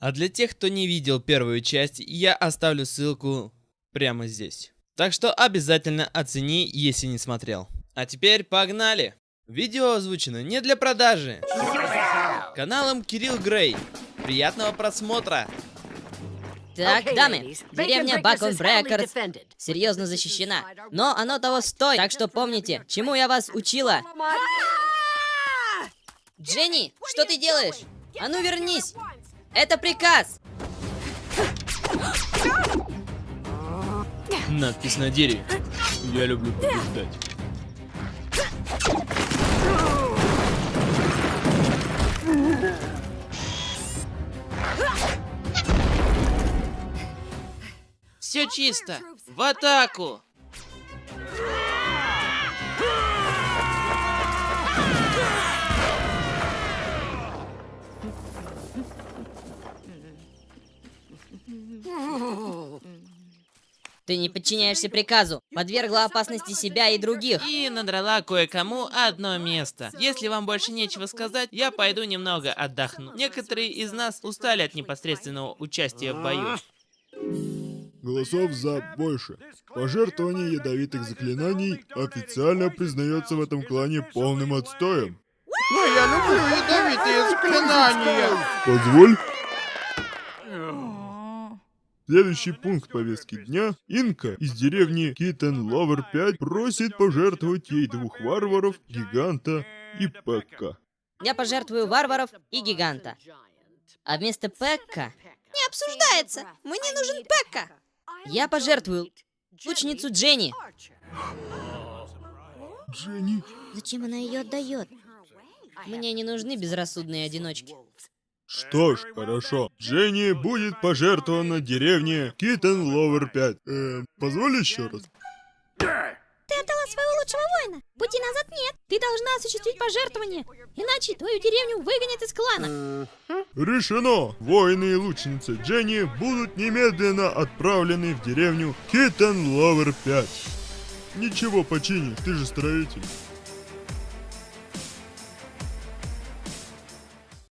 А для тех, кто не видел первую часть, я оставлю ссылку прямо здесь. Так что обязательно оцени, если не смотрел. А теперь погнали! Видео озвучено не для продажи. Каналом Кирилл Грей. Приятного просмотра! Так, дамы, деревня Бакон Брекерс серьезно защищена, но оно того стоит, так что помните, чему я вас учила. Дженни, что ты делаешь? А ну вернись! Это приказ! Надпись на дереве. Я люблю побеждать. Все чисто. В атаку. Ты не подчиняешься приказу, подвергла опасности себя и других. И надрала кое-кому одно место. Если вам больше нечего сказать, я пойду немного отдохну. Некоторые из нас устали от непосредственного участия в бою. Голосов за больше. Пожертвование ядовитых заклинаний официально признается в этом клане полным отстоем. Но я люблю ядовитые заклинания. Позволь. Следующий пункт повестки дня. Инка из деревни Китен Ловер 5 просит пожертвовать ей двух варваров, гиганта и Пекка. Я пожертвую варваров и гиганта. А вместо Пекка Не обсуждается. Мне нужен Пекка. я пожертвую лучницу Дженни. Дженни, Зачем она ее отдает? Мне не нужны безрассудные одиночки. Что ж, хорошо. Дженни будет пожертвована деревне Китен Ловер 5. Эм, позволь еще раз. Ты отдала своего лучшего воина. Пути назад нет. Ты должна осуществить пожертвование. Иначе твою деревню выгонят из клана. Решено! Воины и лучницы Дженни будут немедленно отправлены в деревню Китен Ловер 5. Ничего почини, ты же строитель.